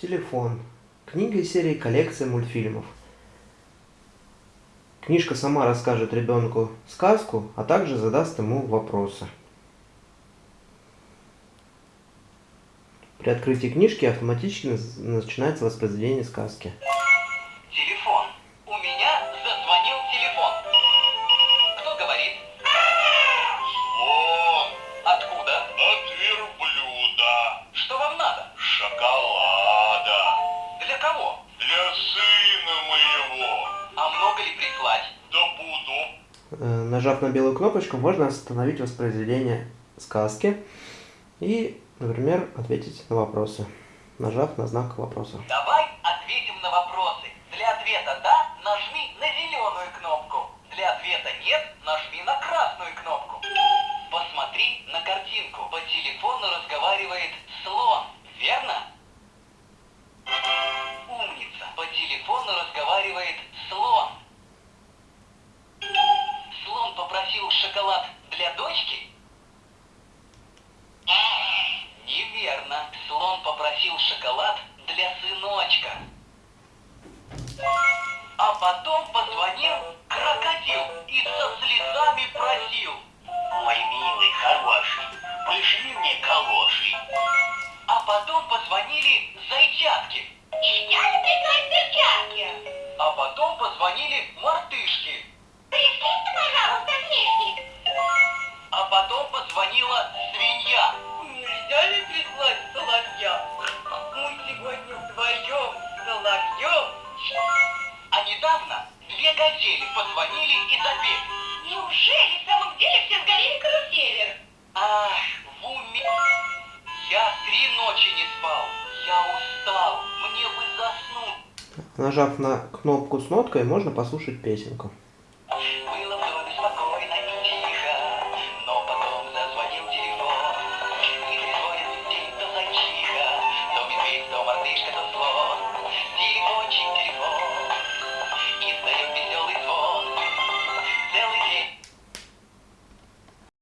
Телефон. Книга из серии «Коллекция мультфильмов». Книжка сама расскажет ребенку сказку, а также задаст ему вопросы. При открытии книжки автоматически начинается воспроизведение сказки. Нажав на белую кнопочку, можно остановить воспроизведение сказки и, например, ответить на вопросы, нажав на знак вопроса. Давай ответим на вопросы. Для ответа «да» нажми на зеленую кнопку. Для ответа «нет» нажми на красную кнопку. Посмотри на картинку. По телефону разговаривает слон. Верно? Умница. По телефону разговаривает Попросил шоколад для дочки? Неверно. Слон попросил шоколад для сыночка. А потом позвонил крокодил недавно две газели позвонили и запели. Неужели в самом деле все сгорели карусели? Ах, в уме. Я три ночи не спал. Я устал. Мне бы заснуть. Нажав на кнопку с ноткой, можно послушать песенку.